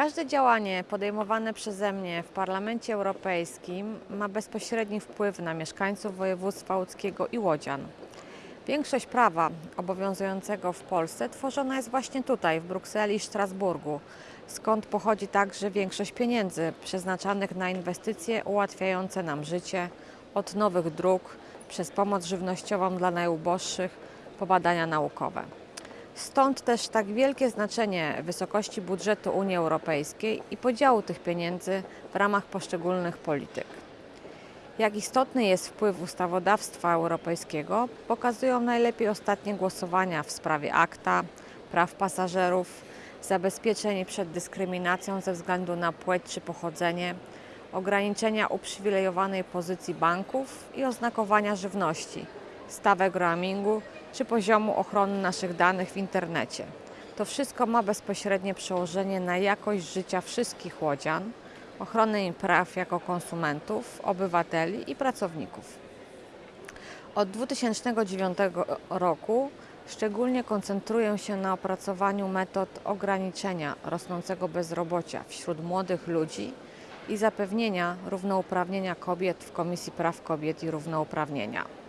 Każde działanie podejmowane przeze mnie w Parlamencie Europejskim ma bezpośredni wpływ na mieszkańców województwa łódzkiego i łodzian. Większość prawa obowiązującego w Polsce tworzona jest właśnie tutaj, w Brukseli i Strasburgu, skąd pochodzi także większość pieniędzy przeznaczanych na inwestycje ułatwiające nam życie, od nowych dróg, przez pomoc żywnościową dla najuboższych, po badania naukowe. Stąd też tak wielkie znaczenie wysokości budżetu Unii Europejskiej i podziału tych pieniędzy w ramach poszczególnych polityk. Jak istotny jest wpływ ustawodawstwa europejskiego, pokazują najlepiej ostatnie głosowania w sprawie akta, praw pasażerów, zabezpieczeń przed dyskryminacją ze względu na płeć czy pochodzenie, ograniczenia uprzywilejowanej pozycji banków i oznakowania żywności, stawek roamingu czy poziomu ochrony naszych danych w internecie. To wszystko ma bezpośrednie przełożenie na jakość życia wszystkich łodzian, ochronę im praw jako konsumentów, obywateli i pracowników. Od 2009 roku szczególnie koncentruję się na opracowaniu metod ograniczenia rosnącego bezrobocia wśród młodych ludzi i zapewnienia równouprawnienia kobiet w Komisji Praw Kobiet i Równouprawnienia.